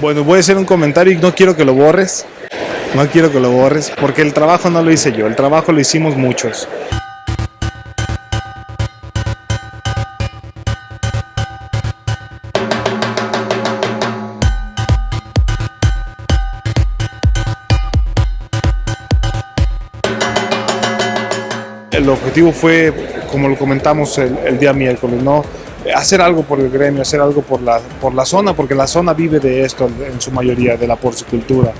Bueno, voy a hacer un comentario y no quiero que lo borres. No quiero que lo borres, porque el trabajo no lo hice yo, el trabajo lo hicimos muchos. El objetivo fue, como lo comentamos el, día miércoles, ¿no? Hacer algo por el gremio, hacer algo por la, por la zona, porque la zona vive de esto en su mayoría, de la porcicultura.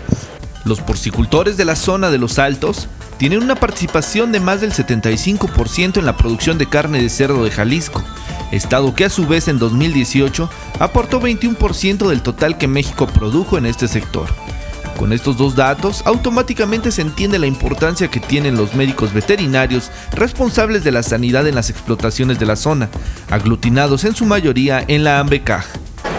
Los porcicultores de la zona de los Altos tienen una participación de más del 75% en la producción de carne de cerdo de Jalisco, estado que a su vez en 2018 aportó 21% del total que México produjo en este sector. Con estos dos datos, automáticamente se entiende la importancia que tienen los médicos veterinarios responsables de la sanidad en las explotaciones de la zona, aglutinados en su mayoría en la AMBECAJ.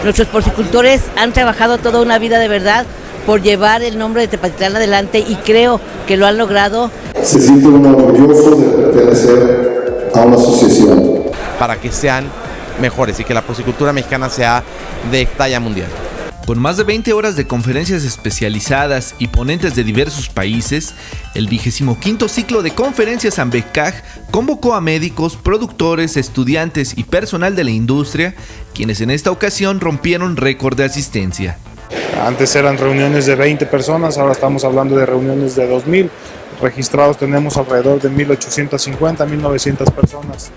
Nuestros porcicultores han trabajado toda una vida de verdad por llevar el nombre de Tepatitlán adelante y creo que lo han logrado. Se siente uno orgulloso de pertenecer a una asociación. Para que sean mejores y que la porcicultura mexicana sea de talla mundial. Con más de 20 horas de conferencias especializadas y ponentes de diversos países, el 25 ciclo de conferencias AMBECAJ convocó a médicos, productores, estudiantes y personal de la industria, quienes en esta ocasión rompieron récord de asistencia. Antes eran reuniones de 20 personas, ahora estamos hablando de reuniones de 2.000. Registrados tenemos alrededor de 1.850, 1.900 personas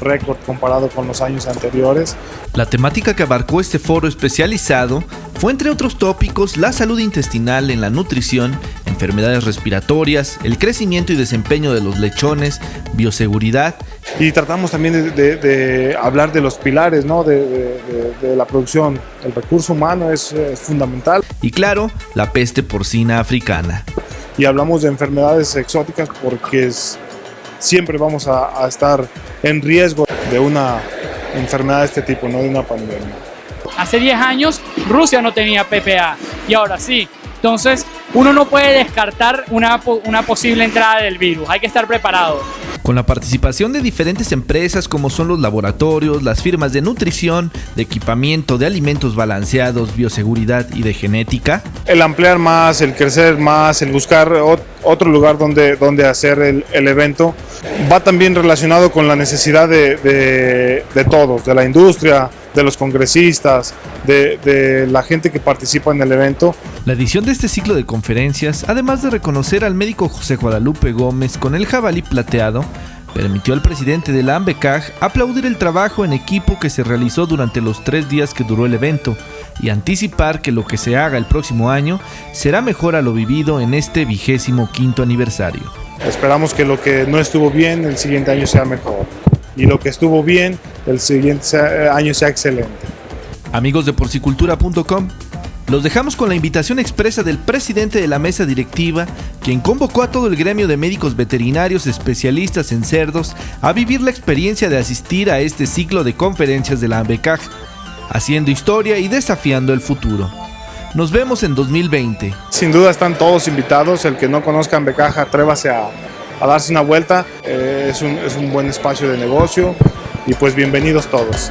récord comparado con los años anteriores. La temática que abarcó este foro especializado fue entre otros tópicos la salud intestinal en la nutrición, enfermedades respiratorias, el crecimiento y desempeño de los lechones, bioseguridad. Y tratamos también de, hablar de los pilares ¿no? de, la producción. El recurso humano es, es fundamental. Y claro, la peste porcina africana. Y hablamos de enfermedades exóticas porque es, siempre vamos a, estar en riesgo de una enfermedad de este tipo, no de una pandemia. Hace 10 años Rusia no tenía PPA y ahora sí. Entonces uno no puede descartar una, una posible entrada del virus, hay que estar preparado. Con la participación de diferentes empresas como son los laboratorios, las firmas de nutrición, de equipamiento, de alimentos balanceados, bioseguridad y de genética. El ampliar más, el crecer más, el buscar otro lugar donde, donde hacer el, evento, va también relacionado con la necesidad de, todos, de la industria, de los congresistas, de, de, la gente que participa en el evento. La edición de este ciclo de conferencias, además de reconocer al médico José Guadalupe Gómez con el jabalí plateado, permitió al presidente de la AMBECAJ aplaudir el trabajo en equipo que se realizó durante los tres días que duró el evento y anticipar que lo que se haga el próximo año será mejor a lo vivido en este vigésimo quinto aniversario. Esperamos que lo que no estuvo bien el siguiente año sea mejor y lo que estuvo bien el siguiente año sea excelente. Amigos de porcicultura.com, los dejamos con la invitación expresa del presidente de la mesa directiva, quien convocó a todo el gremio de médicos veterinarios especialistas en cerdos a vivir la experiencia de asistir a este ciclo de conferencias de la AMBECAJ, haciendo historia y desafiando el futuro. Nos vemos en 2020. Sin duda están todos invitados, el que no conozca AMBECAJ atrévase a, darse una vuelta, eh, es, un, es un buen espacio de negocio y pues bienvenidos todos.